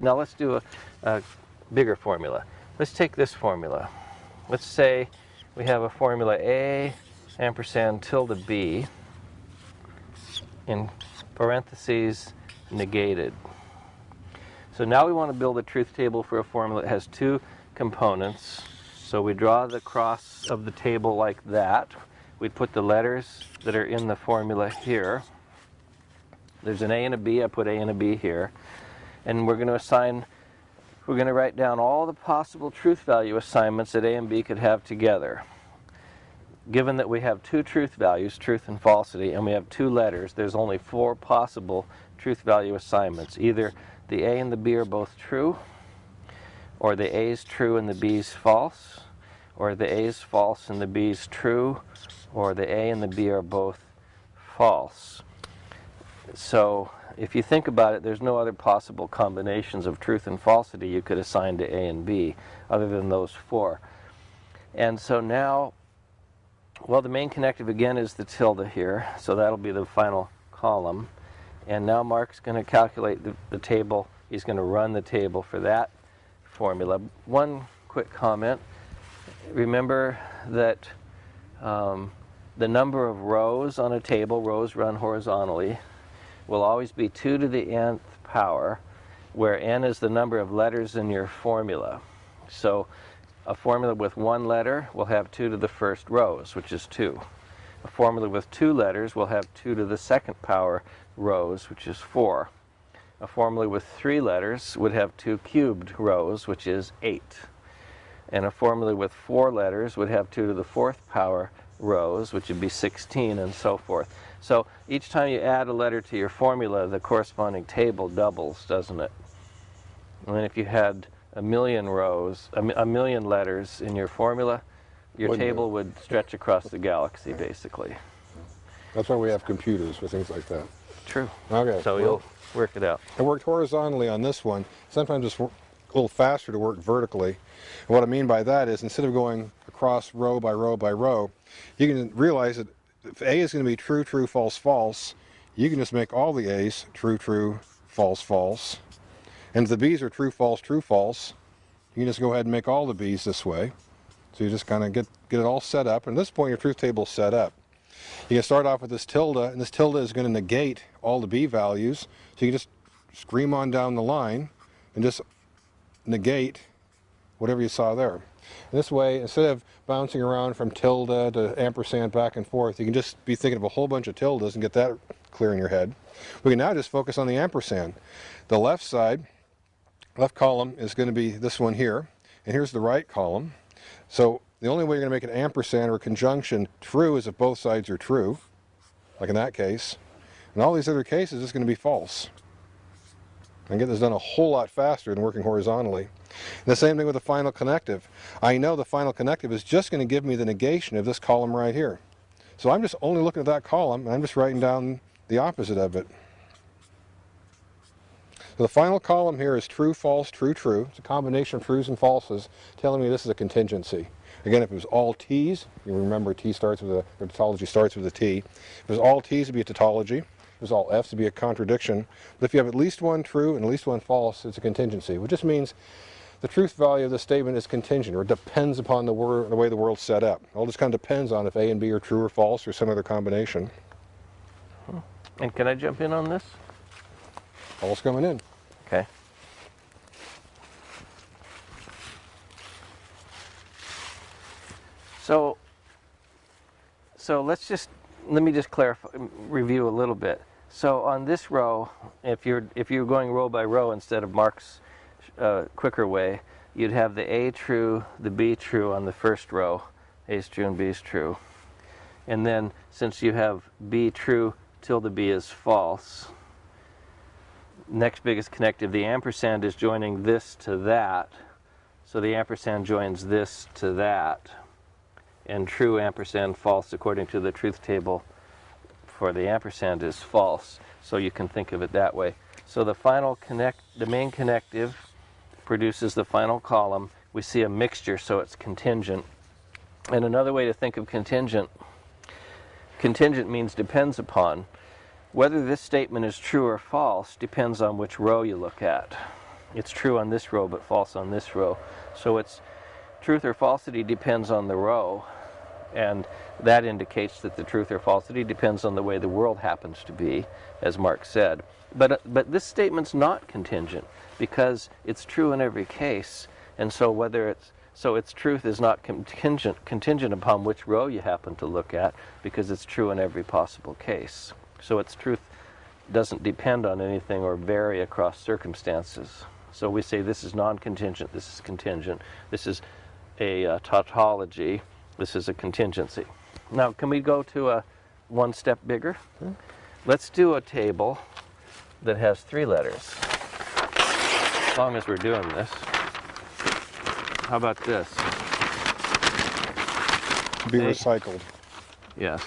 Now let's do a, a bigger formula. Let's take this formula. Let's say we have a formula A ampersand tilde B in parentheses negated. So now we want to build a truth table for a formula that has two components. So we draw the cross of the table like that. We put the letters that are in the formula here. There's an A and a B, I put A and a B here. And we're going to assign, we're going to write down all the possible truth value assignments that A and B could have together. Given that we have two truth values, truth and falsity, and we have two letters, there's only four possible truth value assignments. Either the A and the B are both true, or the A is true and the B is false, or the A is false and the B is true, or the A and the B are both false. So if you think about it, there's no other possible combinations of truth and falsity you could assign to A and B other than those four. And so now, well, the main connective again is the tilde here, so that'll be the final column. And now Mark's going to calculate the, the table. He's going to run the table for that formula. One quick comment. Remember that um, the number of rows on a table, rows run horizontally, will always be 2 to the nth power, where n is the number of letters in your formula. So a formula with one letter will have 2 to the first rows, which is 2. A formula with two letters will have 2 to the second power rows, which is 4. A formula with three letters would have two cubed rows, which is 8. And a formula with four letters would have 2 to the fourth power rows, which would be 16, and so forth. So each time you add a letter to your formula, the corresponding table doubles, doesn't it? And then if you had a million rows, a, a million letters in your formula, your Wouldn't table it? would stretch across the galaxy, basically. That's why we have computers for things like that. True. Okay. So well, you'll work it out. I worked horizontally on this one. Sometimes it's a little faster to work vertically. And what I mean by that is instead of going across row by row by row, you can realize that if A is going to be true, true, false, false, you can just make all the A's true, true, false, false. And if the B's are true, false, true, false, you can just go ahead and make all the B's this way. So you just kind of get, get it all set up. And at this point, your truth table is set up. You can start off with this tilde, and this tilde is going to negate all the B values. So you can just scream on down the line and just negate whatever you saw there. This way, instead of bouncing around from tilde to ampersand back and forth, you can just be thinking of a whole bunch of tildes and get that clear in your head. We can now just focus on the ampersand. The left side, left column is going to be this one here, and here's the right column. So the only way you're going to make an ampersand or conjunction true is if both sides are true, like in that case. In all these other cases, it's going to be false. And get this done a whole lot faster than working horizontally. And the same thing with the final connective. I know the final connective is just going to give me the negation of this column right here. So I'm just only looking at that column, and I'm just writing down the opposite of it. So the final column here is true, false, true, true. It's a combination of trues and falses telling me this is a contingency. Again, if it was all T's, you remember T starts with a, or tautology starts with a T. If it was all T's, it'd be a tautology. Was all F's, it'd be a contradiction. But if you have at least one true and at least one false, it's a contingency, which just means the truth value of the statement is contingent, or depends upon the, the way the world's set up. All just kind of depends on if A and B are true or false, or some other combination. And can I jump in on this? All's coming in. Okay. So, so let's just let me just clarify, review a little bit. So on this row, if you're if you're going row by row instead of Mark's uh, quicker way, you'd have the A true, the B true on the first row. A is true and B is true. And then since you have B true, tilde B is false. Next biggest connective, the ampersand is joining this to that. So the ampersand joins this to that. And true ampersand false according to the truth table for the ampersand is false. So you can think of it that way. So the final connect, the main connective produces the final column. We see a mixture, so it's contingent. And another way to think of contingent, contingent means depends upon. Whether this statement is true or false depends on which row you look at. it's true on this row but false on this row. So it's truth or falsity depends on the row, and that indicates that the truth or falsity depends on the way the world happens to be, as Mark said. But, uh, but this statement's not contingent because it's true in every case, and so whether it's so its truth is not contingent contingent upon which row you happen to look at because it's true in every possible case. So its truth doesn't depend on anything or vary across circumstances. So we say this is non-contingent, this is contingent, this is a uh, tautology, this is a contingency. Now, can we go to a one step bigger? Hmm? Let's do a table that has three letters. As long as we're doing this. How about this? Be recycled. Yes.